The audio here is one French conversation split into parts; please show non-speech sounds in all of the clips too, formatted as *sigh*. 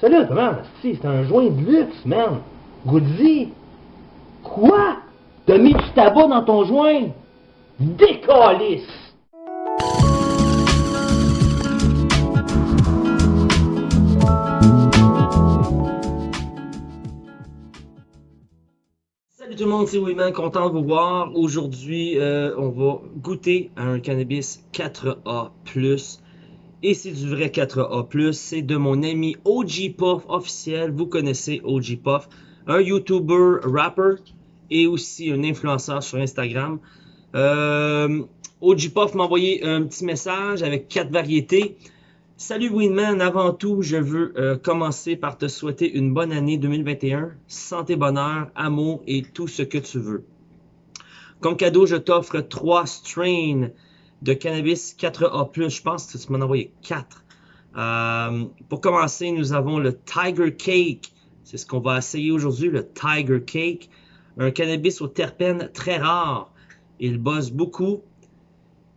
Celui-là, comment? C'est un joint de luxe, man. Goody. Quoi? T'as mis du tabac dans ton joint? Décalisse! Salut tout le monde, c'est Wilman, content de vous voir. Aujourd'hui, euh, on va goûter à un cannabis 4A+. Et c'est du vrai 4A+, c'est de mon ami OG Puff officiel. Vous connaissez OG Puff, un YouTuber, rapper et aussi un influenceur sur Instagram. Euh, OG Puff m'a envoyé un petit message avec quatre variétés. Salut Winman, avant tout, je veux euh, commencer par te souhaiter une bonne année 2021, santé, bonheur, amour et tout ce que tu veux. Comme cadeau, je t'offre trois strains de cannabis 4A+, je pense que tu m'en as envoyé 4. Euh, pour commencer, nous avons le Tiger Cake. C'est ce qu'on va essayer aujourd'hui, le Tiger Cake. Un cannabis aux terpènes très rare. Il bosse beaucoup,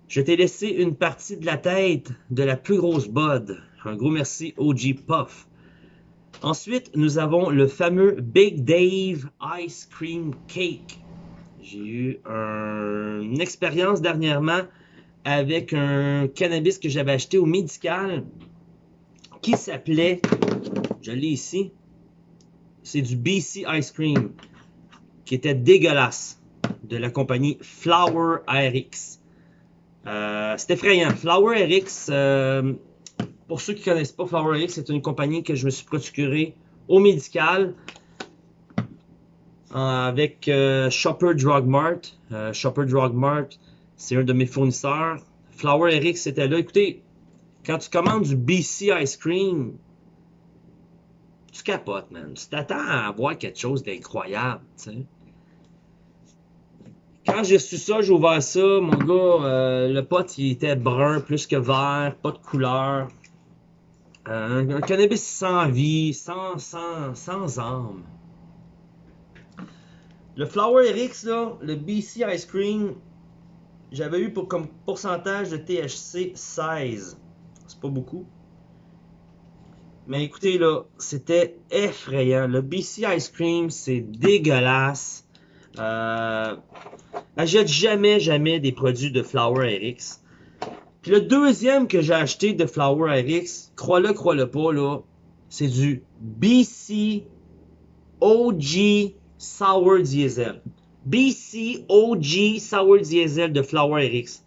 je t'ai laissé une partie de la tête de la plus grosse bud. Un gros merci OG Puff. Ensuite, nous avons le fameux Big Dave Ice Cream Cake. J'ai eu une expérience dernièrement avec un cannabis que j'avais acheté au médical qui s'appelait, je l'ai ici, c'est du BC Ice Cream qui était dégueulasse de la compagnie Flower RX. Euh, c'est effrayant. Flower RX, euh, pour ceux qui connaissent pas Flower RX, c'est une compagnie que je me suis procuré au médical avec euh, Shopper Drug Mart. Shopper Drug Mart, c'est un de mes fournisseurs. Flower RX c'était là. Écoutez, quand tu commandes du BC Ice Cream, tu capotes, man. Tu t'attends à avoir quelque chose d'incroyable. Quand j'ai su ça, j'ai ouvert ça, mon gars, euh, le pot il était brun plus que vert, pas de couleur. Euh, un, cannabis sans vie, sans, sans, sans âme. Le Flower RX, là, le BC Ice Cream, j'avais eu pour, comme pourcentage de THC 16. C'est pas beaucoup. Mais écoutez, là, c'était effrayant. Le BC Ice Cream, c'est dégueulasse. Euh, Achète jamais, jamais des produits de Flower RX. Puis le deuxième que j'ai acheté de Flower RX, crois-le, crois-le pas, là, c'est du BC OG Sour Diesel. BC OG Sour Diesel de Flower RX.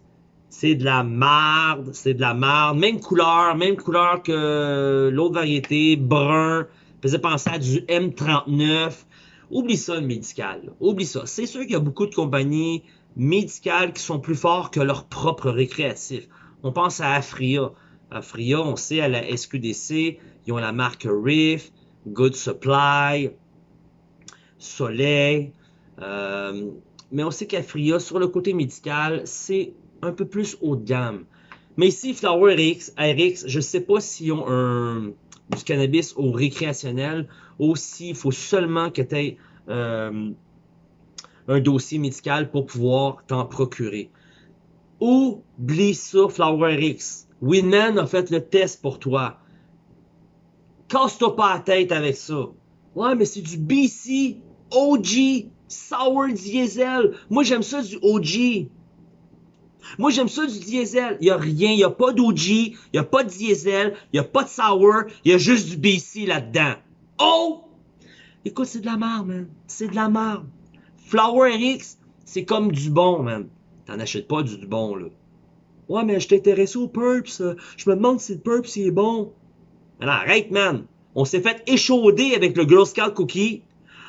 C'est de la marde, c'est de la marde. Même couleur, même couleur que l'autre variété, brun. Faisait penser à du M39. Oublie ça, le médical. Oublie ça. C'est sûr qu'il y a beaucoup de compagnies médicales qui sont plus forts que leur propre récréatif. On pense à Afria. Afria, on sait, à la SQDC, ils ont la marque Riff, Good Supply, Soleil. Euh, mais on sait qu'Afria, sur le côté médical, c'est un peu plus haut de gamme. Mais ici, Flower RX, RX je ne sais pas s'ils ont un, du cannabis au récréationnel. Aussi, il faut seulement que tu aies euh, un dossier médical pour pouvoir t'en procurer. Oublie ça, Flower X. Winman a fait le test pour toi. Casse-toi pas la tête avec ça. Ouais, mais c'est du BC OG Sour Diesel. Moi, j'aime ça du OG. Moi, j'aime ça du diesel. Il a rien. Il a pas d'OG. Il a pas de diesel. Il a pas de sour. Il y a juste du BC là-dedans. Oh! Écoute, c'est de la merde, man. C'est de la merde. Flower X, c'est comme du bon, man. T'en achètes pas du, bon, là. Ouais, mais je t'intéresse au Purps. Je me demande si le Purps est bon. Alors, arrête, man. On s'est fait échauder avec le Girl Scout Cookie.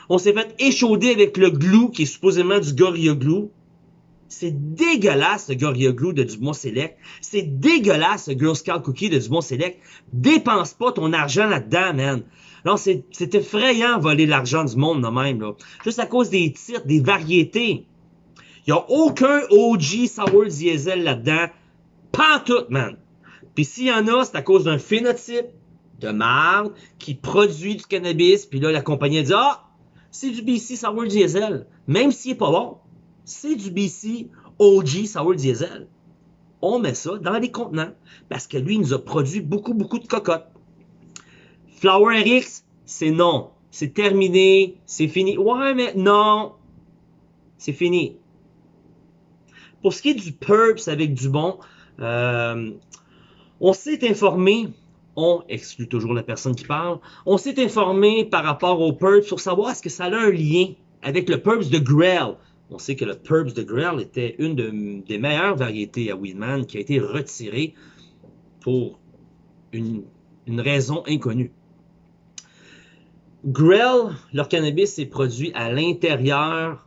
On s'est fait échauder avec le glue, qui est supposément du Gorilla Glue. C'est dégueulasse le Gorilla Glue de Dumont Select. C'est dégueulasse le Girl Scout Cookie de Dumont Select. Dépense pas ton argent là-dedans, man. Non, c'est effrayant voler l'argent du monde de même, là. Juste à cause des titres, des variétés. Il n'y a aucun OG Sour Diesel là-dedans. Pas tout, man. Puis s'il y en a, c'est à cause d'un phénotype de marde qui produit du cannabis. Puis là, la compagnie dit, ah, c'est du BC Sour Diesel. Même s'il est pas bon c'est du BC OG Sour Diesel. On met ça dans les contenants parce que lui, il nous a produit beaucoup, beaucoup de cocottes. Flower RX, c'est non. C'est terminé, c'est fini. Ouais, mais non. C'est fini. Pour ce qui est du Purps avec du bon, euh, on s'est informé, on exclut toujours la personne qui parle, on s'est informé par rapport au Purps pour savoir est-ce que ça a un lien avec le Purps de Grell. On sait que le Purps de Grell était une des meilleures variétés à Weedman qui a été retirée pour une, une raison inconnue. Grell, leur cannabis est produit à l'intérieur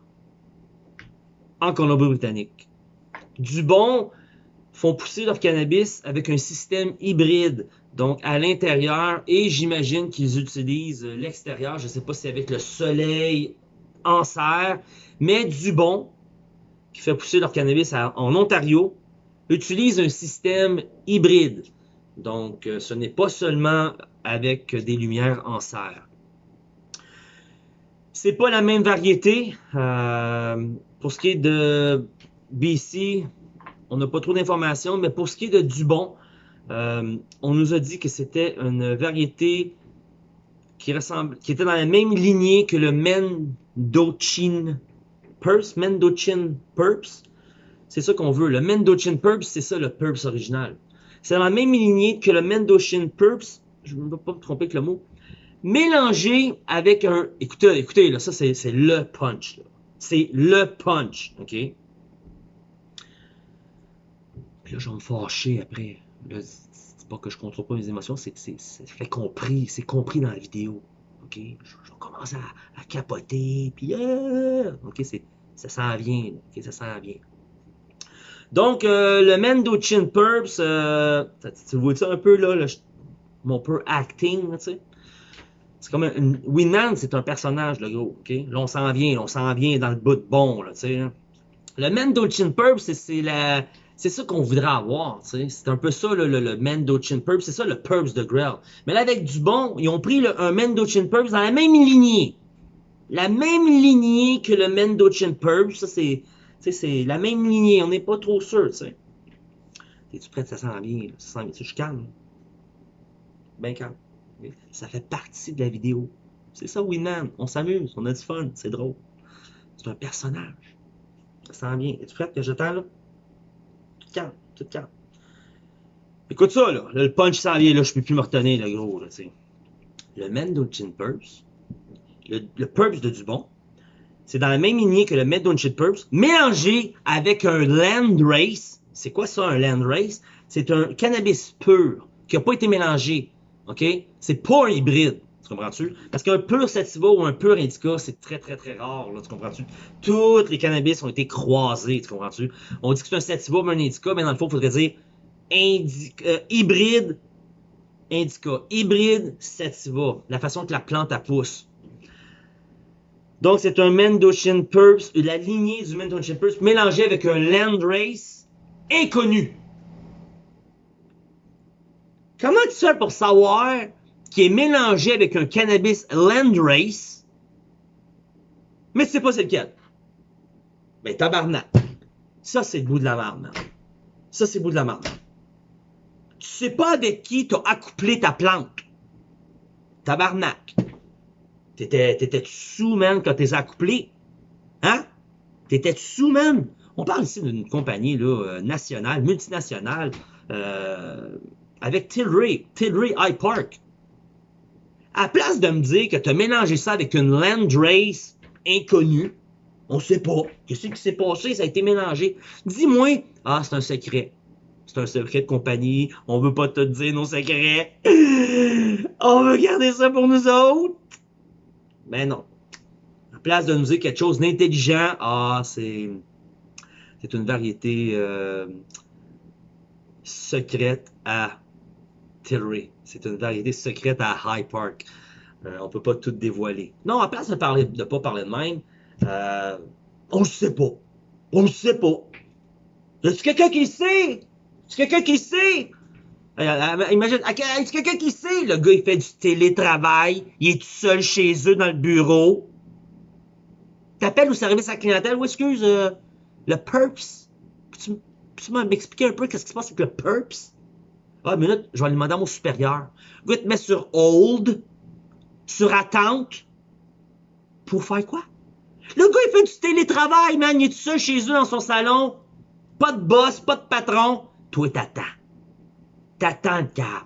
en Colombie-Britannique. Dubon font pousser leur cannabis avec un système hybride, donc à l'intérieur, et j'imagine qu'ils utilisent l'extérieur, je ne sais pas si avec le soleil en serre, mais Dubon, qui fait pousser leur cannabis en Ontario, utilise un système hybride. Donc, euh, ce n'est pas seulement avec des lumières en serre. C'est pas la même variété. Euh, pour ce qui est de BC, on n'a pas trop d'informations, mais pour ce qui est de Dubon, euh, on nous a dit que c'était une variété qui, ressemble, qui était dans la même lignée que le Mendochin Purps. C'est ça qu'on veut. Le Mendochin Purps, c'est ça le Purps original. C'est dans la même lignée que le Mendochin Purps, je ne vais pas me tromper avec le mot, mélangé avec un... Écoutez, écoutez, là, ça c'est le punch. C'est le punch, OK? Puis là, je vais me fâcher après. C'est pas que je contrôle pas mes émotions, c'est fait compris, c'est compris dans la vidéo. OK? Je, commence à, capoter, puis... Euh, OK, ça s'en vient, OK? Ça s'en vient. Donc, euh, le Mendochin Purps, euh, tu vois ça un peu, là, mon peu acting, tu sais. C'est comme un, Winman, c'est un personnage, le gros, ok? Là, on s'en vient, on s'en vient dans le bout de bon, là, tu sais. Le Mendochin Purps, c'est la... C'est ça qu'on voudrait avoir, tu sais. C'est un peu ça, le, le, le. C'est ça, le Purps de Grell. Mais là, avec du bon, ils ont pris le, un Mendochin Purps dans la même lignée. La même lignée que le Mendochin Purps. Ça, c'est c'est la même lignée. On n'est pas trop sûr, tu sais. Es-tu prêt? Ça sent bien. Ça sent bien. Je suis calme. Bien calme. Ça fait partie de la vidéo. C'est ça, Winman. On s'amuse, on a du fun, c'est drôle. C'est un personnage. Ça sent bien. Es-tu prête? Que je là? Écoute ça, là. le punch s'en vient, là. Je peux plus me retenir, le gros. Le Mendochin Purse, le, le Purse de Dubon, c'est dans la même lignée que le Mendochin Purse, mélangé avec un Land Race. C'est quoi ça, un Land Race? C'est un cannabis pur qui n'a pas été mélangé OK? C'est pas un hybride. Tu comprends-tu? Parce qu'un pur sativa ou un pur indica, c'est très, très, très rare. Là, tu comprends-tu? Toutes les cannabis ont été croisés. Tu comprends-tu? On dit que c'est un sativa ou un indica, mais dans le fond, il faudrait dire euh, hybride indica. Hybride sativa. La façon que la plante a pousse. Donc, c'est un Mendochin Purps, la lignée du Mendochin Purps mélangé avec un Landrace inconnu. Comment tu fais pour savoir qu'il est mélangé avec un cannabis Landrace, mais tu sais pas c'est lequel? Ben, tabarnak. Ça, c'est le bout de la merde, Ça, c'est le bout de la merde. Tu sais pas avec qui t'as accouplé ta plante. Tabarnak. T'étais, t'étais sous, man, quand t'es accouplé? Hein? T'étais sous, man? On parle ici d'une compagnie, là, euh, nationale, multinationale, euh, avec Tilray, Tilray High Park. À place de me dire que tu as mélangé ça avec une Landrace inconnue, on sait pas. Qu'est-ce qui s'est passé? Ça a été mélangé. Dis-moi, ah, c'est un secret. C'est un secret de compagnie. On veut pas te dire nos secrets. *gasps* On veut garder ça pour nous autres. Ben non. À place de nous dire quelque chose d'intelligent, ah, c'est, c'est une variété euh, secrète à Tilray. C'est une variété secrète à High Park. Euh, on peut pas tout dévoiler. Non, à place de parler, de pas parler de même, euh, on le sait pas. On le sait pas. Y a quelqu'un qui sait? Y quelqu'un qui sait? Euh, euh, imagine, y a quelqu'un qui sait? Le gars, il fait du télétravail, il est tout seul chez eux dans le bureau. T'appelles au service à la clientèle, ou excuse, le PERPS. Peux-tu, peux m'expliquer un peu qu'est-ce qui se passe avec le PERPS? Ah, une minute, je vais aller demander à mon supérieur. Le gars te met sur hold, sur attente, pour faire quoi? Le gars, il fait du télétravail, man. Il est tout seul chez eux dans son salon. Pas de boss, pas de patron. Toi, t'attends. T'attends le cave.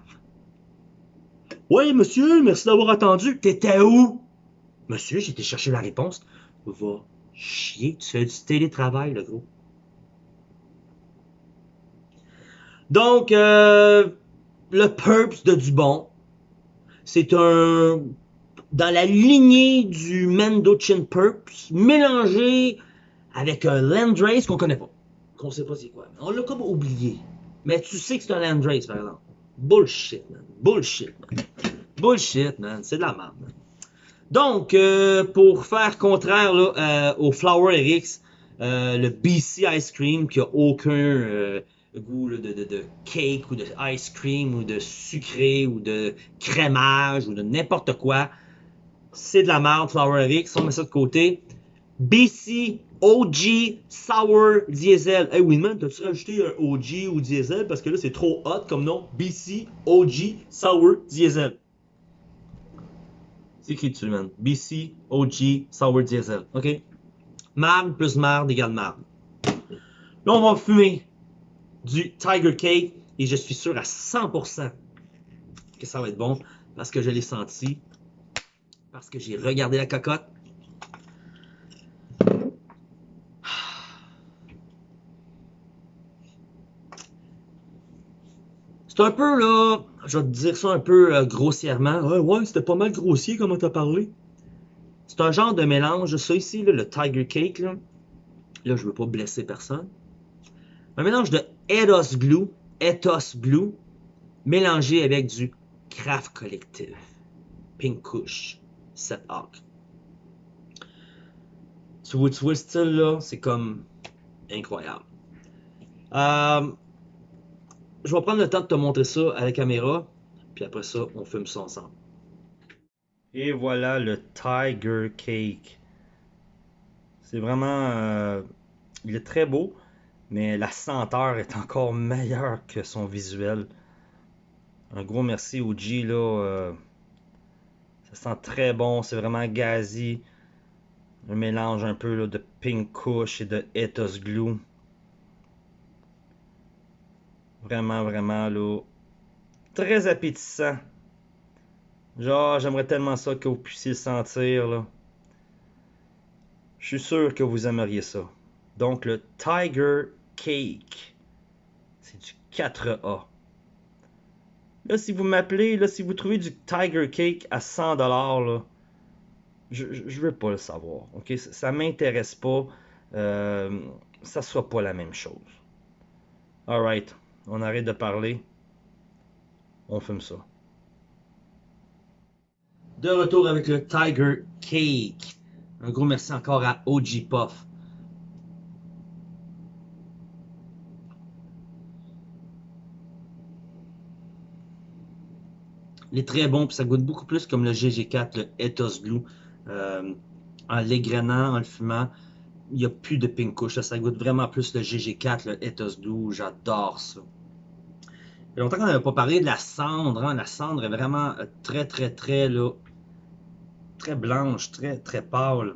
Oui, monsieur, merci d'avoir attendu. T'étais où? Monsieur, j'ai été chercher la réponse. Va chier, tu fais du télétravail, le gros. Donc, euh, le Purps de Dubon, c'est un dans la lignée du Mendochin Purps, mélangé avec un Landrace qu'on connaît pas. Qu'on sait pas c'est quoi. On l'a comme oublié. Mais tu sais que c'est un Landrace, par exemple. Bullshit, man. Bullshit, man. Bullshit, man. C'est de la merde, man. Donc, euh, pour faire contraire là, euh, au Flower RX, euh, le BC Ice Cream qui a aucun euh, goût de, de, de cake ou de ice cream ou de sucré ou de crémage ou de n'importe quoi, c'est de la merde, Flower RX, on met ça de côté. BC OG Sour Diesel. Hey Winman, t'as-tu rajouté un OG ou Diesel? Parce que là c'est trop hot comme nom? BC OG Sour Diesel. C'est écrit dessus, man. BC OG Sour Diesel. OK? Marde plus marde égale marde. Là, on va fumer du Tiger Cake et je suis sûr à 100% que ça va être bon parce que je l'ai senti, parce que j'ai regardé la cocotte. C'est un peu là, je vais te dire ça un peu euh, grossièrement. Ouais, ouais, c'était pas mal grossier comment t'as parlé. C'est un genre de mélange, ça ici, le Tiger Cake, là. Là, je veux pas blesser personne. Un mélange de Ethos Glue, Ethos Glue, mélangé avec du Craft Collective, Pink Kush, Set Hawk. Tu vois, le style là, c'est comme incroyable. Euh, je vais prendre le temps de te montrer ça à la caméra, puis après ça, on fume ça ensemble. Et voilà le Tiger Cake. C'est vraiment... euh, il est très beau, mais la senteur est encore meilleure que son visuel. Un gros merci au G, là. euh, ça sent très bon, c'est vraiment gazi. Un mélange un peu de Pink Kush et de Ethos Glue. Vraiment, vraiment, là. Très appétissant. Genre, j'aimerais tellement ça que vous puissiez sentir, là. Je suis sûr que vous aimeriez ça. Donc, le Tiger Cake. C'est du 4A. Là, si vous m'appelez, là, si vous trouvez du Tiger Cake à 100$, là, je, veux pas le savoir. Ok, ça, ça m'intéresse pas. Euh, ça soit pas la même chose. Alright, on arrête de parler. On fume ça. De retour avec le Tiger Cake. Un gros merci encore à OG Puff. Il est très bon, puis ça goûte beaucoup plus comme le GG4, le Ethos Glue. Euh, en l'égrenant, en le fumant, il n'y a plus de pink couche. Ça goûte vraiment plus le GG4, le Ethos Glue. J'adore ça. Il y a longtemps qu'on n'avait pas parlé de la cendre. hein. La cendre est vraiment euh, très, très, très, là, très blanche, très, très pâle.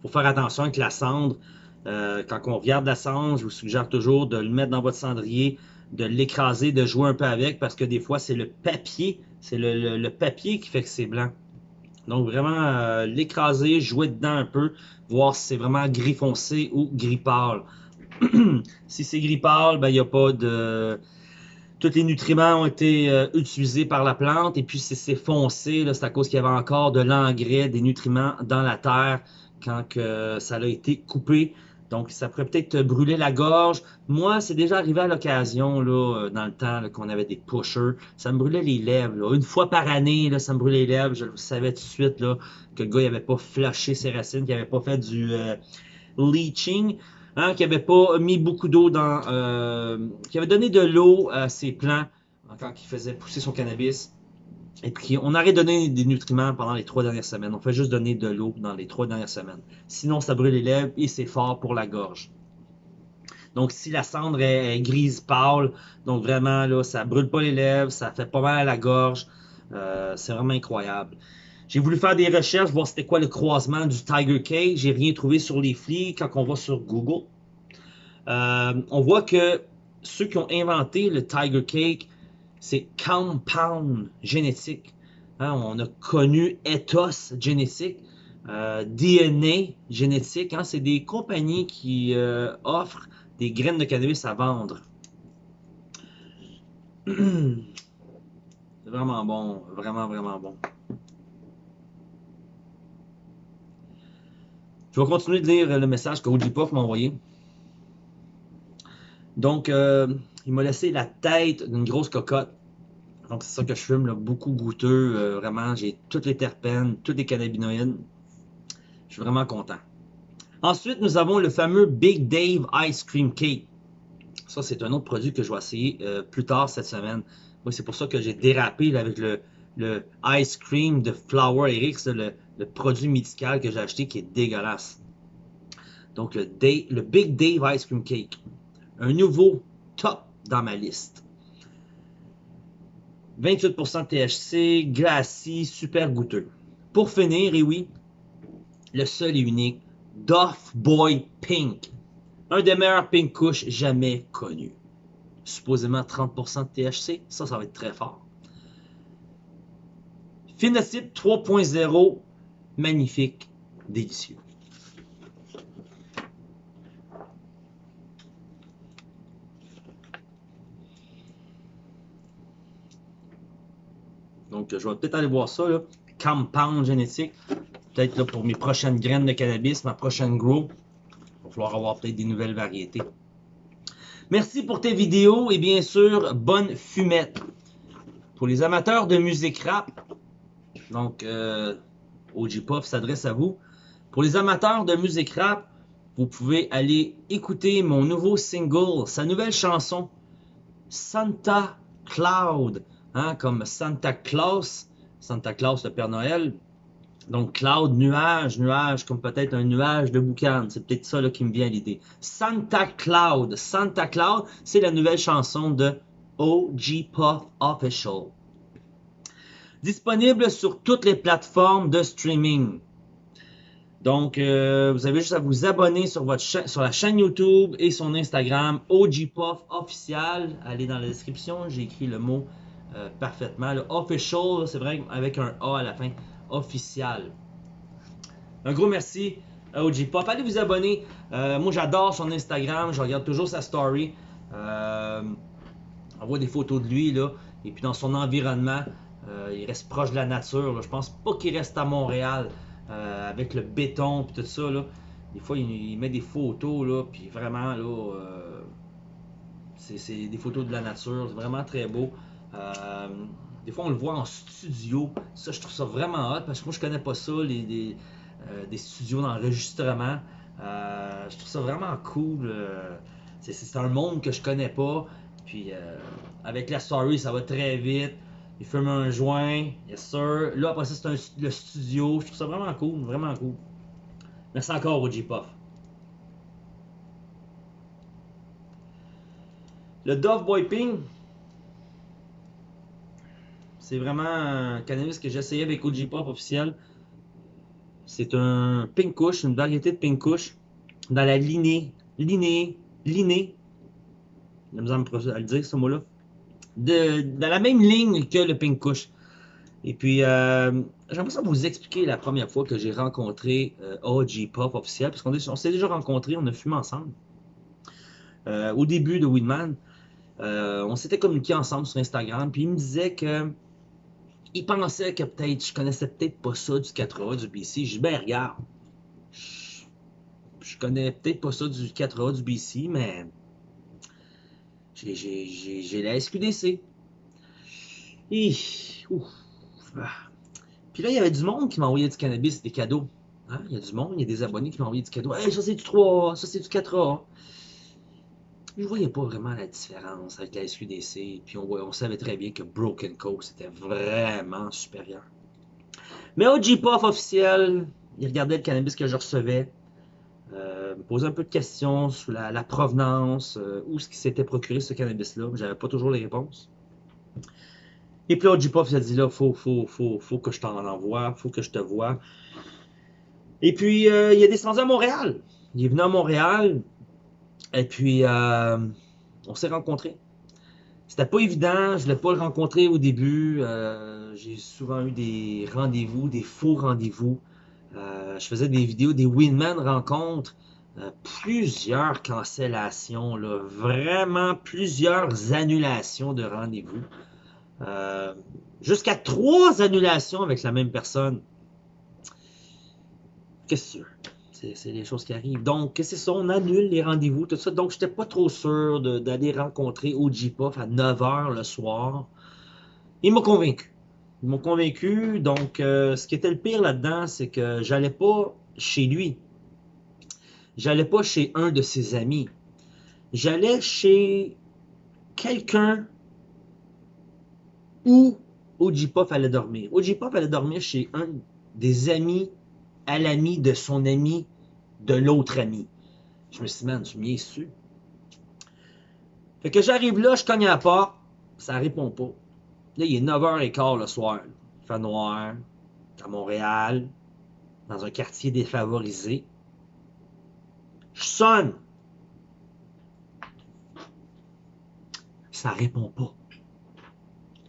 faut faire attention avec la cendre. Euh, quand on regarde la cendre, je vous suggère toujours de le mettre dans votre cendrier, de l'écraser, de jouer un peu avec, parce que des fois, c'est le papier, c'est le, papier qui fait que c'est blanc. Donc vraiment, euh, l'écraser, jouer dedans un peu, voir si c'est vraiment gris foncé ou gris pâle. *clears throat* si c'est gris pâle, ben il n'y a pas de... Tous les nutriments ont été euh, utilisés par la plante, et puis si c'est foncé, c'est à cause qu'il y avait encore de l'engrais, des nutriments dans la terre quand ça a été coupé. Donc, ça pourrait peut-être te brûler la gorge. Moi, c'est déjà arrivé à l'occasion, là, euh, dans le temps, qu'on avait des pushers. Ça me brûlait les lèvres. Une fois par année, là, ça me brûlait les lèvres. Je savais tout de suite, que le gars, il avait pas flashé ses racines, qu'il avait pas fait du euh, leaching, hein, qu'il avait pas mis beaucoup d'eau dans, euh, qu'il avait donné de l'eau à ses plants hein, quand il faisait pousser son cannabis. Et puis, on arrête de donner des nutriments pendant les trois dernières semaines. On fait juste donner de l'eau dans les trois dernières semaines. Sinon, ça brûle les lèvres et c'est fort pour la gorge. Donc, si la cendre est, grise pâle, donc vraiment, là, ça brûle pas les lèvres, ça fait pas mal à la gorge. Euh, c'est vraiment incroyable. J'ai voulu faire des recherches, voir c'était quoi le croisement du Tiger Cake. J'ai rien trouvé sur les flics quand on va sur Google. Euh, on voit que ceux qui ont inventé le Tiger Cake, c'est Compound Génétique. Hein, on a connu Ethos Génétique, euh, DNA Génétique. Hein, c'est des compagnies qui euh, offrent des graines de cannabis à vendre. *clears throat* c'est vraiment bon, vraiment, vraiment bon. Je vais continuer de lire le message que m'a envoyé. Donc, euh, il m'a laissé la tête d'une grosse cocotte. Donc, c'est ça que je fume, beaucoup goûteux. Euh, vraiment, j'ai toutes les terpènes, toutes les cannabinoïdes. Je suis vraiment content. Ensuite, nous avons le fameux Big Dave Ice Cream Cake. Ça, c'est un autre produit que je vais essayer euh, plus tard cette semaine. C'est pour ça que j'ai dérapé avec le, Ice Cream de Flower Eric, le, le, produit médical que j'ai acheté qui est dégueulasse. Donc, le Big Dave Ice Cream Cake un nouveau top dans ma liste. 28% de THC, glacis, super goûteux. Pour finir, et oui, le seul et unique Doff Boy Pink. Un des meilleurs pink couches jamais connus. Supposément 30% de THC, ça, ça va être très fort. Phenotype 3.0, magnifique, délicieux. Je vais peut-être aller voir ça. Compound génétique. Peut-être pour mes prochaines graines de cannabis, ma prochaine grow. Il va falloir avoir peut-être des nouvelles variétés. Merci pour tes vidéos et bien sûr, bonne fumette. Pour les amateurs de musique rap, donc euh, OG Puff s'adresse à vous. Pour les amateurs de musique rap, vous pouvez aller écouter mon nouveau single, sa nouvelle chanson, Santa Cloud. Hein, comme Santa Claus, Santa Claus le Père Noël. Donc cloud, nuage, nuage, comme peut-être un nuage de boucan. C'est peut-être ça qui me vient à l'idée. Santa Cloud, Santa Cloud, c'est la nouvelle chanson de OG Puff Official. Disponible sur toutes les plateformes de streaming. Donc, euh, vous avez juste à vous abonner sur, sur la chaîne YouTube et son Instagram, OG Puff Official. Allez dans la description, j'ai écrit le mot euh, parfaitement. Le official, c'est vrai, avec un A à la fin. Official. Un gros merci à OG Pop. Allez vous abonner. Euh, moi, j'adore son Instagram. Je regarde toujours sa story. Euh, on voit des photos de lui, là. Et puis dans son environnement, il reste proche de la nature. Je pense pas qu'il reste à Montréal avec le béton et tout ça, là. Des fois, il, met des photos, là. Puis vraiment, là, c'est des photos de la nature. C'est vraiment très beau. Euh, des fois, on le voit en studio. Ça, je trouve ça vraiment hot parce que moi, je connais pas ça, les, des, euh, studios d'enregistrement. Euh, je trouve ça vraiment cool. c'est un monde que je connais pas. Puis, avec la story, ça va très vite. Il fume un joint, yes sir. Là, après ça, c'est le studio. Je trouve ça vraiment cool, vraiment cool. Merci encore, OG Puff. Le Dove Boy Ping, c'est vraiment un cannabis que essayé avec OG Pop officiel. C'est un pink kush, une variété de pink kush dans la lignée, lignée, lignée, j'ai besoin à le dire ce mot-là, dans la même ligne que le pink. Et puis, euh, j'aimerais ça vous expliquer la première fois que j'ai rencontré euh, OG Pop officiel, parce qu'on s'est déjà rencontrés, on a fumé ensemble. Euh, au début de Weedman, euh, on s'était communiqué ensemble sur Instagram, puis il me disait que il pensait que peut-être je connaissais peut-être pas ça du 4A du BC. Je dis ben regarde, je, connais peut-être pas ça du 4A du BC, mais j'ai la SQDC. Et, ah. Puis là, il y avait du monde qui m'envoyait du cannabis, des cadeaux. Hein? Il y a du monde, il y a des abonnés qui m'envoyaient du cadeau. Hey, ça c'est du 3A, ça c'est du 4A je voyais pas vraiment la différence avec la SQDC. Puis on, on savait très bien que Broken Coast était vraiment supérieur. Mais au G-Puff officiel, il regardait le cannabis que je recevais. euh, me poser un peu de questions sur la, provenance, euh, où ce qui s'était procuré ce cannabis-là. J'avais pas toujours les réponses. Et puis là, J-Puff a dit là, faut, faut, faut, faut que je t'en envoie, faut que je te vois. Et puis, euh, il est descendu à Montréal. Il est venu à Montréal. Et puis, euh, on s'est rencontrés. C'était pas évident, je voulais pas le rencontrer au début. Euh, j'ai souvent eu des rendez-vous, des faux rendez-vous. Euh, je faisais des vidéos, des Winman rencontres. Plusieurs cancellations, là, vraiment plusieurs annulations de rendez-vous. Jusqu'à trois annulations avec la même personne. Qu'est-ce que c'est? Des choses qui arrivent. Donc, c'est ça, on annule les rendez-vous, tout ça. Donc, j'étais pas trop sûr d'aller rencontrer Puff à 9h le soir. Il m'a convaincu. Ils m'ont convaincu. Donc, euh, ce qui était le pire là-dedans, c'est que j'allais pas chez lui. J'allais pas chez un de ses amis. J'allais chez quelqu'un où Puff allait dormir. Puff allait dormir chez un des amis à l'ami de son ami de l'autre ami. Je me suis dit, man, tu m'y es su. Fait que j'arrive là, je cogne à la porte, ça répond pas. Là, il est 9h15 le soir. Il fait noir, à Montréal, dans un quartier défavorisé. Je sonne. Ça répond pas.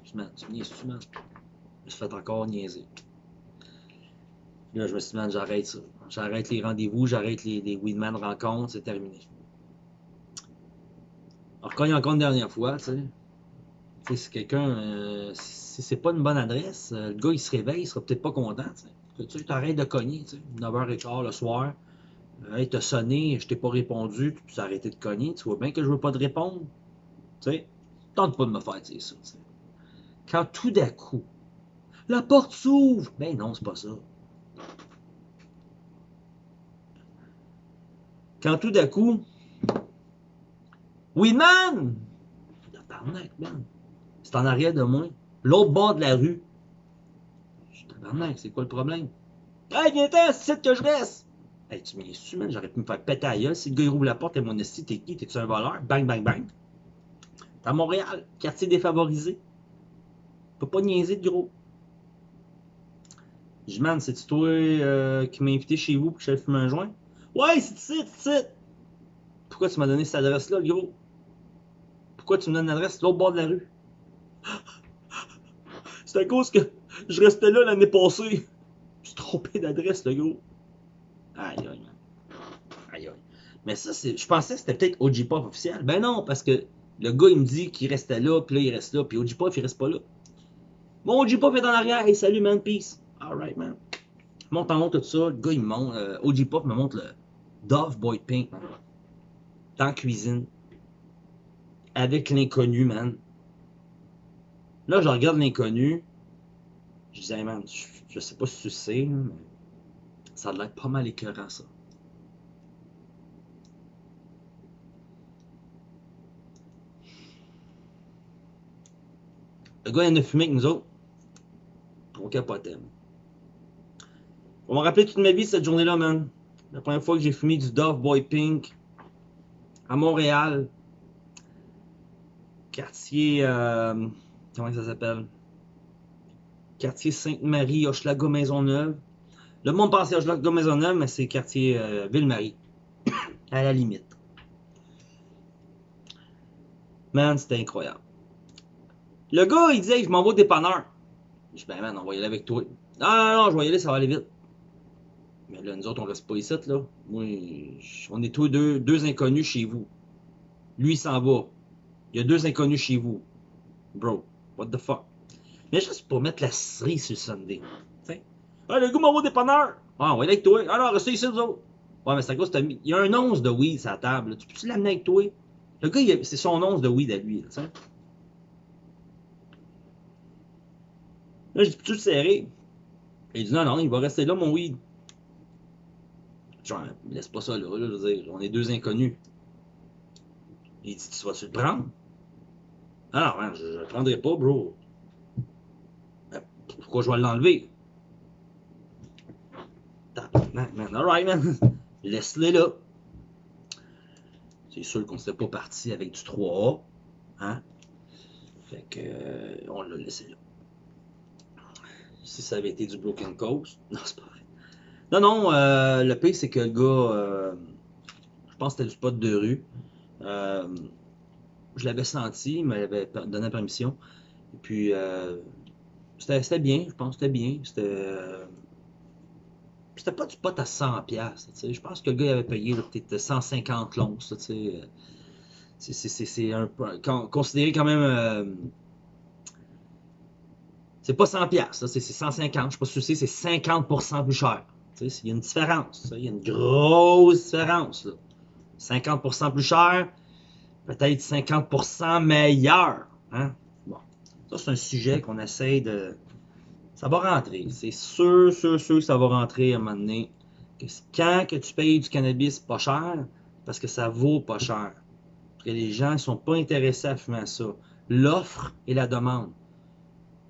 Je me suis fait encore niaiser. Là, je me suis dit, j'arrête ça. J'arrête les rendez-vous, j'arrête les, les Weedman rencontres, c'est terminé. Alors, quand il y a encore une dernière fois, tu sais, tu sais, si quelqu'un, euh, si c'est pas une bonne adresse, euh, le gars il se réveille, il sera peut-être pas content. Tu sais. Tu t'arrêtes de cogner, tu sais, 9h15 le soir. Euh, hey, t'as sonné, je t'ai pas répondu, tu as arrêté de cogner, tu vois bien que je veux pas te répondre. Tu sais, tente pas de me faire dire ça. Quand tout d'un coup, la porte s'ouvre, ben non, c'est pas ça. Quand tout d'un coup, oui, man! Tabarnak, man. C'est en arrière de moi. L'autre bord de la rue. Je tabarnak, c'est quoi le problème? Hey, viens-t'en, c'est que je reste! Hey, tu m'es su, man, j'aurais pu me faire péter à gueule. Si le gars il la porte, et mon esti, t'es qui? T'es-tu un voleur? Bang, bang, bang. T'es à Montréal, quartier défavorisé. Peux pas niaiser de gros. Je dis, man, c'est-tu toi euh, qui m'as invité chez vous pour que j'aille fumer un joint? Ouais, c'est ici, c'est. Pourquoi tu m'as donné cette adresse-là, le gros? Pourquoi tu me donnes l'adresse l'autre bord de la rue? *gasps* C'est à cause que je restais là l'année passée. Je suis trompé d'adresse, le gros. Aïe, aïe, man. Aïe, aïe. Mais ça, c'est. Je pensais que c'était peut-être OG Pop officiel. Ben non, parce que le gars, il me dit qu'il restait là, puis là, il reste là, puis OG Pop, il reste pas là. Mon OG Pop est en arrière. Hey, salut, man, peace. Alright, man. Monte en haut, tout ça. Le gars, il me montre. euh, OG Pop me montre le Dove Boy Pink, man. Dans la cuisine. Avec l'inconnu, man. Là, je regarde l'inconnu. Je disais, hey, man, je, je sais pas si tu sais, mais ça a l'air pas mal écœurant, ça. Le gars, il en a fumé avec nous autres. On capotait. man. On m'a rappelé toute ma vie cette journée-là, man. La première fois que j'ai fumé du Dove Boy Pink à Montréal. Quartier. euh, comment ça s'appelle? Quartier Sainte-Marie, Hochelaga Maisonneuve. Le monde pense à Hochelaga Maisonneuve, mais c'est quartier euh, Ville-Marie. *coughs* à la limite. Man, c'était incroyable. Le gars, il disait, je m'en vais au dépanneur. Je dis, ben man, on va y aller avec toi. Non, non, non, je vais y aller, ça va aller vite. Mais là, nous autres, on reste pas ici, là. Moi, on est tous deux, deux inconnus chez vous. Lui, il s'en va. Il y a deux inconnus chez vous. Bro, what the fuck? Mais juste pour mettre la cerise sur le Sunday. T'sais? Ah, le gars va au dépanneur. Ah, on va aller avec toi. Ah non, restez ici, nous autres. Ouais, mais c'est à cause. Il y a un once de weed sur la table. Tu peux-tu l'amener avec toi? Le gars, c'est son once de weed à lui, là. Là, peux-tu le serrer? Il dit, non, non, il va rester là, mon weed. Laisse pas ça là, là, je veux dire, on est deux inconnus. Il dit, tu vas-tu le prendre? Ah man, je, je le prendrai pas, bro. Ben, pourquoi je vais l'enlever? Tabarnak, man. Alright, man. *laughs* laisse-les là. C'est sûr qu'on ne serait pas parti avec du 3A. Hein? Fait que, euh, on l'a laissé là. Si ça avait été du Broken Coast, *laughs* non, c'est pas vrai. Non, non, euh, le pire, c'est que le gars, euh, je pense que c'était du spot de rue. je l'avais senti, il m'avait donné la permission. Et puis, c'était bien, je pense que c'était bien. C'était pas du pot à 100 pièces Je pense que le gars avait payé peut-être 150 l'once. C'est un peu considéré quand même. Euh, c'est pas 100 pièces, c'est 150. Je sais pas si c'est 50% plus cher. Il y a une différence. Il y a une grosse différence. 50% plus cher, peut-être 50% meilleur. Hein? Bon, ça c'est un sujet qu'on essaye de, ça va rentrer. C'est sûr, sûr, sûr que ça va rentrer à un moment donné. Quand que tu payes du cannabis pas cher, parce que ça vaut pas cher. Parce que les gens ne sont pas intéressés à fumer ça. L'offre et la demande.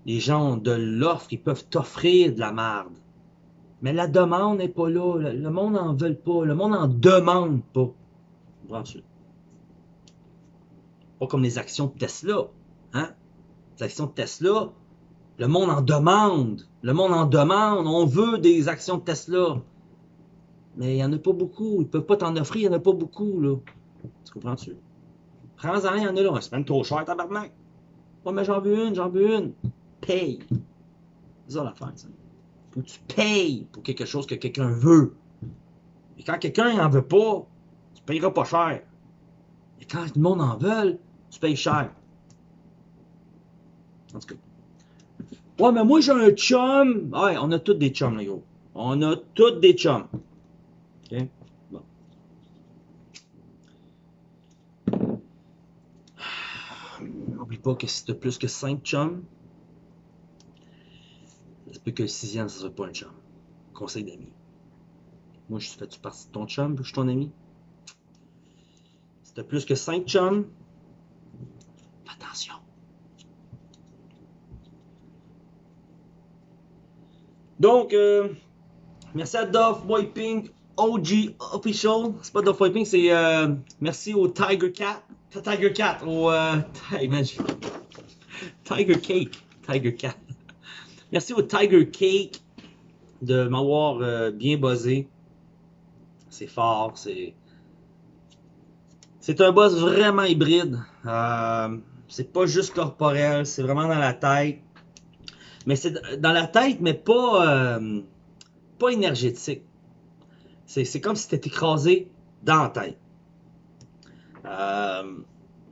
Les gens ont de l'offre, ils peuvent t'offrir de la merde. Mais la demande n'est pas là. Le monde n'en veut pas. Le monde n'en demande pas. Pas comme les actions de Tesla. Hein? Les actions de Tesla, le monde en demande. Le monde en demande. On veut des actions de Tesla. Mais il n'y en a pas beaucoup. Ils ne peuvent pas t'en offrir. Il n'y en a pas beaucoup. Là. Tu comprends-tu? Prends-en, il y en a là. C'est même trop cher, tabarnak. Ouais, mais j'en veux une, j'en veux une. Paye. C'est ça l'affaire, ça. Faut que tu payes pour quelque chose que quelqu'un veut. Et quand quelqu'un n'en veut pas, tu payeras pas cher. Et quand le monde en veut, tu payes cher. En tout cas. Ouais, mais moi j'ai un chum. Ouais, on a tous des chums, les gros. On a tous des chums. OK? Bon. N'oublie pas que si t'as plus que 5 chums, que sixième, ça soit pas un chum. Conseil d'amis. Moi, je fais-tu partie de ton chum, je suis ton ami? Si t'as plus que 5 chums, fais attention. Donc, euh, merci à Boy Pink OG Official. C'est pas Boy Pink, c'est euh, merci au Tiger Cat. Tiger Cat, au euh, *laughs* Tiger Cake. Tiger Cat. Merci au Tiger Cake de m'avoir bien buzzé. C'est fort, c'est. C'est un buzz vraiment hybride. c'est pas juste corporel, c'est vraiment dans la tête. Mais c'est dans la tête, mais pas, euh, pas énergétique. C'est comme si c'était écrasé dans la tête. Euh,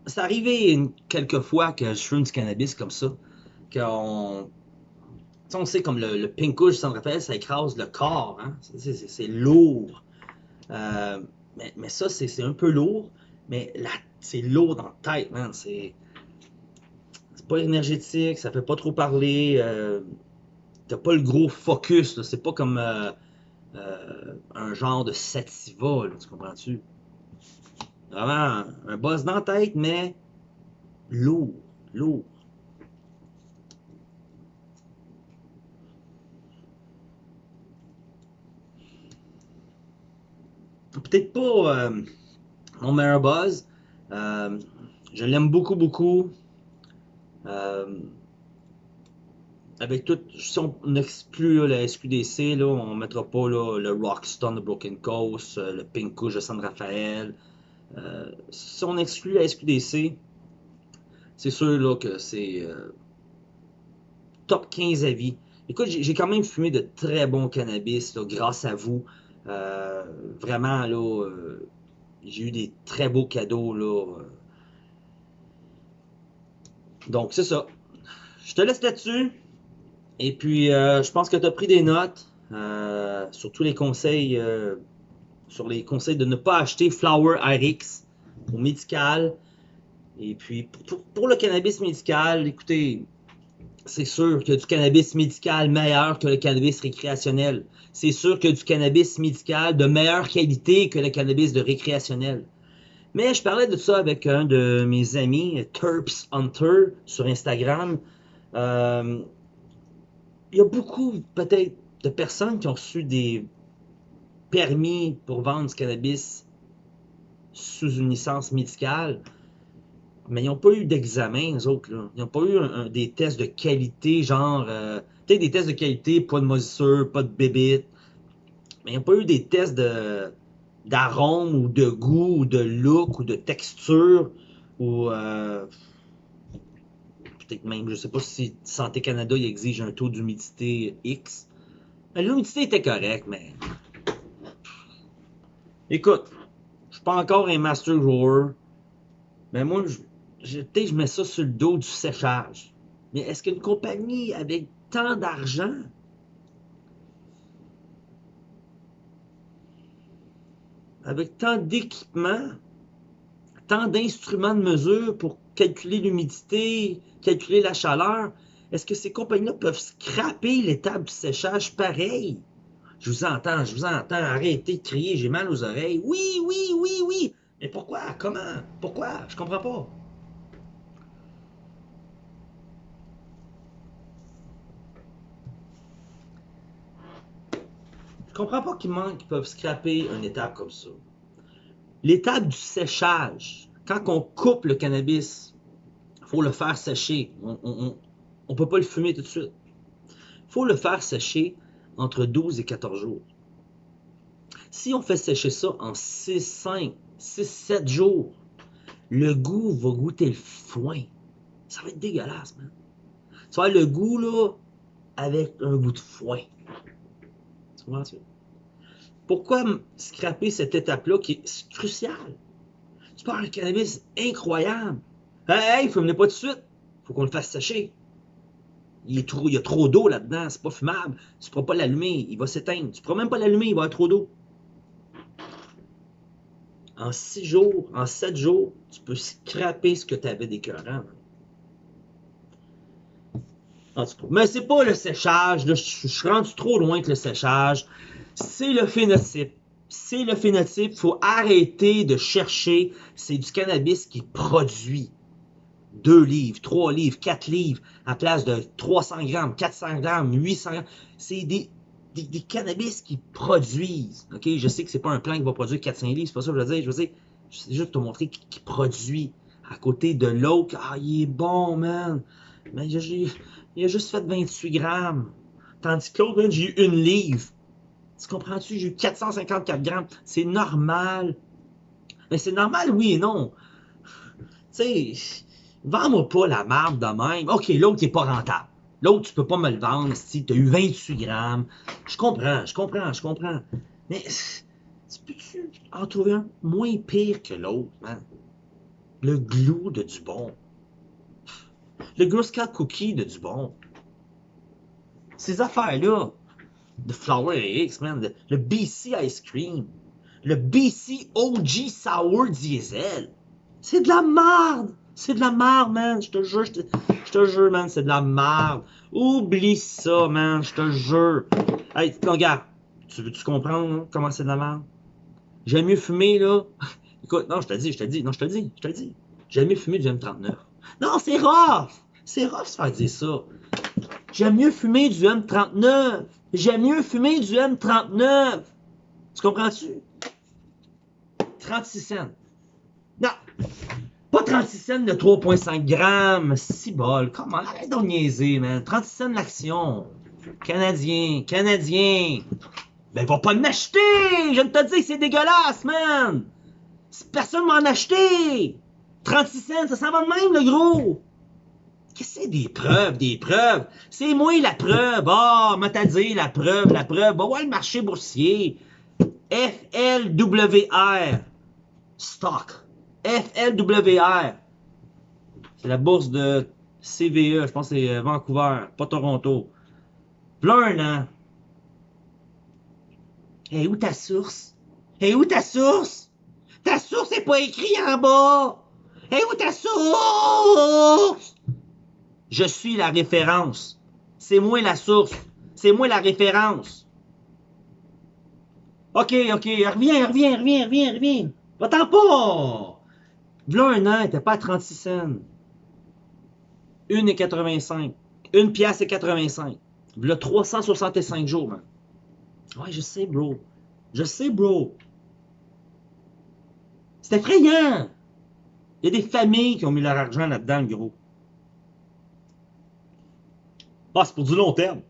c'est arrivé quelques fois que je fume du cannabis comme ça. Qu'on. On sait comme le, le pink s'en rappelle, ça écrase le corps. Hein? C'est lourd. Euh, mais, mais, ça, c'est un peu lourd. Mais c'est lourd dans la tête, man. C'est pas énergétique, ça fait pas trop parler. Euh, T'as pas le gros focus, c'est pas comme euh, euh, un genre de sativa, tu comprends-tu? Vraiment, un boss dans la tête, mais lourd, lourd. Peut-être pas euh, mon meilleur buzz. je l'aime beaucoup, beaucoup. Euh, avec tout, si on exclut la SQDC, là, on ne mettra pas le Rockstone de Broken Coast, euh, le Pink de San Rafael. Euh, si on exclut la SQDC, c'est sûr là, que c'est top 15 avis. Écoute, j'ai quand même fumé de très bons cannabis grâce à vous. Vraiment, là, j'ai eu des très beaux cadeaux. Là, donc, c'est ça. Je te laisse là-dessus. Et puis, euh, je pense que tu as pris des notes euh, sur tous les conseils, euh, sur les conseils de ne pas acheter Flower RX au médical. Et puis, pour, le cannabis médical, écoutez, c'est sûr qu'il y a du cannabis médical meilleur que le cannabis récréationnel. C'est sûr qu'il y a du cannabis médical de meilleure qualité que le cannabis de récréationnel. Mais je parlais de ça avec un de mes amis, Terps Hunter, sur Instagram. Euh, il y a beaucoup, peut-être, de personnes qui ont reçu des, permis pour vendre du cannabis sous une licence médicale, mais ils n'ont pas eu d'examen, les autres. Là. Ils n'ont pas eu des tests de qualité, genre, euh, peut-être des tests de qualité, pas de moisissure, pas de bébite, mais ils n'ont pas eu des tests de d'arôme ou de goût ou de look ou de texture ou euh, peut-être même, je sais pas si Santé Canada exige un taux d'humidité X. L'humidité était correcte, mais écoute, je suis pas encore un master grower, mais moi, je, peut-être je mets ça sur le dos du séchage. Mais est-ce qu'une compagnie avec tant d'argent avec tant d'équipements, tant d'instruments de mesure pour calculer l'humidité, calculer la chaleur, est-ce que ces compagnies-là peuvent scraper l'étape du séchage pareil? Je vous entends, je vous entends, arrêtez de crier, j'ai mal aux oreilles. Oui, oui, oui, oui. Mais pourquoi? Comment? Pourquoi? Je comprends pas. Comprends pas qu'ils manquent, qu'ils peuvent scraper une étape comme ça. L'étape du séchage, quand on coupe le cannabis, il faut le faire sécher. On ne peut pas le fumer tout de suite. Il faut le faire sécher entre 12 et 14 jours. Si on fait sécher ça en 6, 5, 6, 7 jours, le goût va goûter le foin. Ça va être dégueulasse, man. Ça va le goût, là, avec un goût de foin. Tu comprends-tu? Pourquoi scraper cette étape-là qui est cruciale? Tu parles un cannabis incroyable. Hey, hey, fume pas tout de suite. Faut qu'on le fasse sécher. Il, y a trop d'eau là-dedans, c'est pas fumable. Tu ne pourras pas l'allumer, il va s'éteindre. Tu ne pourras même pas l'allumer, il va y avoir trop d'eau. En six jours, en sept jours, tu peux scraper ce que tu avais d'écœurant. Mais c'est pas le séchage, je, suis rendu trop loin que le séchage c'est le phénotype. C'est le phénotype. Il faut arrêter de chercher. C'est du cannabis qui produit. 2 livres, 3 livres, 4 livres, à place de 300 grammes, 400 grammes, 800 grammes. C'est des, des, cannabis qui produisent. OK? Je sais que c'est pas un plan qui va produire 400 livres, c'est pas ça que je veux dire. Je veux dire, c'est juste te montrer qui, produit. À côté de l'autre, ah, il est bon, man. Mais il a juste fait 28 grammes. Tandis que l'autre, j'ai eu une livre. Tu comprends-tu? J'ai eu 454 grammes. C'est normal. Mais c'est normal, oui et non. Tu sais, vends-moi pas la marde de même. OK, l'autre n'est pas rentable. L'autre, tu peux pas me le vendre si tu as eu 28 grammes. Je comprends, je comprends, je comprends. Mais tu peux-tu en trouver un moins pire que l'autre, man? Le glue de Dubon. Le Girl Scout Cookie de Dubon. Ces affaires-là, de Flower X, man. Le, BC Ice Cream. Le BC OG Sour Diesel. C'est de la merde. C'est de la merde, man. Je te jure, je te, jure, man. C'est de la merde. Oublie ça, man. Je te jure. Hey, regarde. Tu veux-tu comprendre hein, comment c'est de la merde? J'aime mieux fumer, là. *laughs* Écoute, non, je te dis, je te dis, non, je te dis, je te dis. J'aime mieux fumer du M39. Non, c'est rough! C'est rough se faire dire ça. J'aime mieux fumer du M39. J'aime mieux fumer du M39. Tu comprends-tu? 36 cents. Non! Pas 36 cents de 3,5 grammes. 6 bol. Comment? Arrête de niaiser, man. 36 cents l'action. Canadien. Canadien. Ben, va pas m'acheter! Je ne te dis que c'est dégueulasse, man! Personne m'en a acheté! 36 cents, ça s'en va de même, le gros! Qu'est-ce que c'est des preuves, des preuves? C'est moi la preuve. Ah, oh, m'a dit la preuve, la preuve. Va voir le marché boursier. FLWR. Stock. FLWR. C'est la bourse de CVE. Je pense que c'est euh, Vancouver, pas Toronto. Plein un an. Et où ta source? Et où ta source? Ta source n'est pas écrit en bas. Et où ta source? Je suis la référence. C'est moi la source. C'est moi la référence. OK, OK, reviens, reviens, reviens, reviens, reviens. Va-t'en pas! V'là un an, t'es pas à 36 cents. Une et 85. Une pièce et 85. V'là 365 jours, man. Ouais, je sais, bro. Je sais, bro. C'est effrayant. Il y a des familles qui ont mis leur argent là-dedans, gros. Ah, c'est pour du long terme.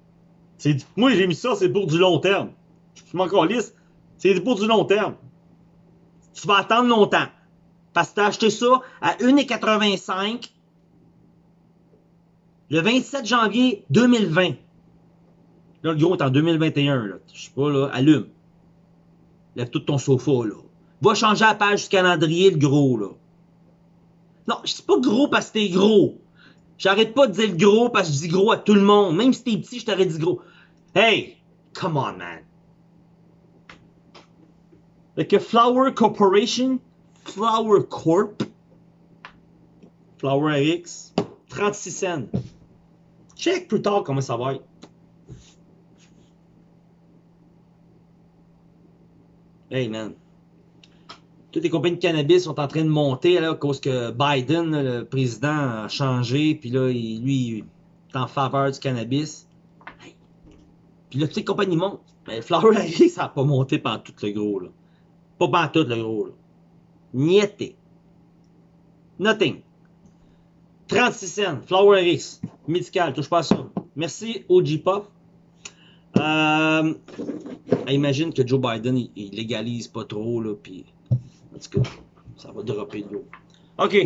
Moi, j'ai mis ça, c'est pour du long terme. Je m'en lisse. C'est pour du long terme. Tu vas attendre longtemps. Parce que tu as acheté ça à 1,85 le 27 janvier 2020. Là, le gros est en 2021. Là. Je sais pas, là, allume. Lève tout ton sofa, là. Va changer la page du calendrier, le gros, là. Non, je dis pas gros parce que t'es gros. J'arrête pas de dire gros parce que je dis gros à tout le monde. Même si t'es petit, je t'aurais dit gros. Hey, come on, man. Like a Flower Corporation, Flower Corp, Flower X, 36 cents. Check plus tard comment ça va être. Hey man. Toutes les compagnies de cannabis sont en train de monter là, à cause que Biden, le président, a changé, puis là, il, lui, il est en faveur du cannabis. Puis là, toutes les compagnies montent. Mais Flower X, *laughs* ça n'a pas monté pendant tout le gros. Là. Pas pendant tout le gros. Là. Niette. Nothing. 36 cents. Flower X. Médical. Touche pas à ça. Merci, OG Pop. Euh, imagine que Joe Biden, il, légalise pas trop, là, puis en tout cas, ça va dropper de l'eau. OK.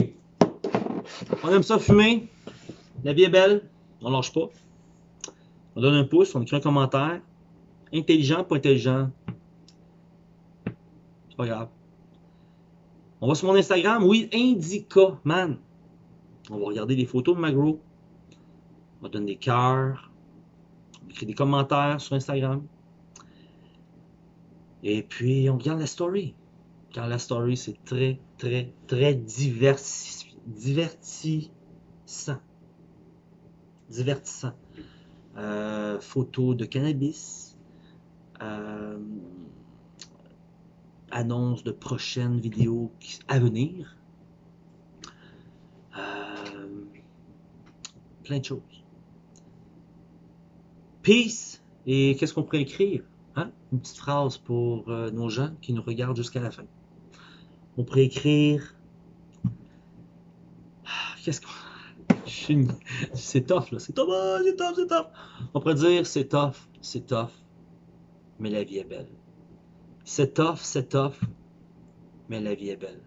On aime ça fumer. La vie est belle. On lâche pas. On donne un pouce, on écrit un commentaire. Intelligent, pas intelligent. C'est pas grave. On va sur mon Instagram. Oui, Indica, man. On va regarder les photos de Magro. On va donner des cœurs écrit des commentaires sur Instagram. Et puis, on regarde la story. Car la story, c'est très, très, très divertissant. Divertissant. Euh, photos de cannabis. Euh, annonce de prochaines vidéos à venir. Euh, plein de choses. Peace. Et qu'est-ce qu'on pourrait écrire? Hein? Une petite phrase pour euh, nos gens qui nous regardent jusqu'à la fin. On pourrait écrire. Ah, qu'est-ce qu'on. *laughs* C'est tough, là. C'est tough, ah, c'est tough, c'est tough. On pourrait dire c'est tough, c'est tough, mais la vie est belle. C'est tough, c'est tough, mais la vie est belle.